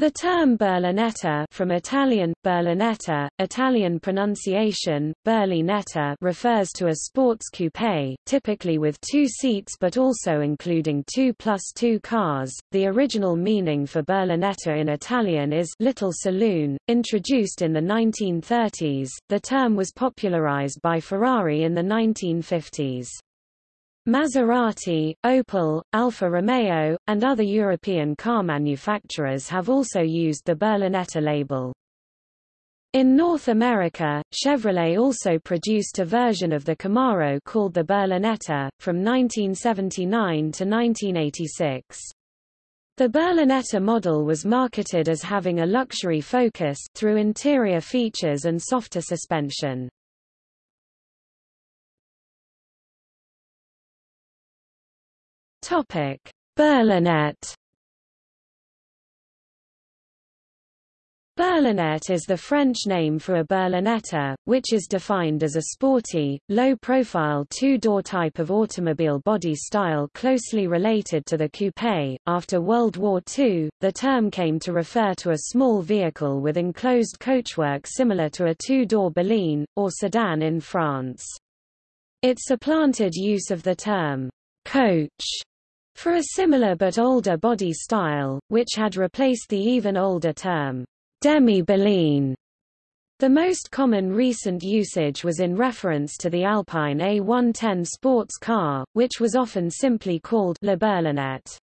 The term berlinetta from Italian, berlinetta, Italian pronunciation, berlinetta refers to a sports coupe, typically with two seats but also including two plus two cars. The original meaning for berlinetta in Italian is little saloon. Introduced in the 1930s, the term was popularized by Ferrari in the 1950s. Maserati, Opel, Alfa Romeo, and other European car manufacturers have also used the Berlinetta label. In North America, Chevrolet also produced a version of the Camaro called the Berlinetta, from 1979 to 1986. The Berlinetta model was marketed as having a luxury focus through interior features and softer suspension. Topic: Berlinette. Berlinette is the French name for a berlinetta, which is defined as a sporty, low-profile two-door type of automobile body style closely related to the coupe. After World War II, the term came to refer to a small vehicle with enclosed coachwork similar to a two-door berline, or sedan in France. It supplanted use of the term coach for a similar but older body style, which had replaced the even older term, demi-berline. The most common recent usage was in reference to the Alpine A110 sports car, which was often simply called Le Berlinette.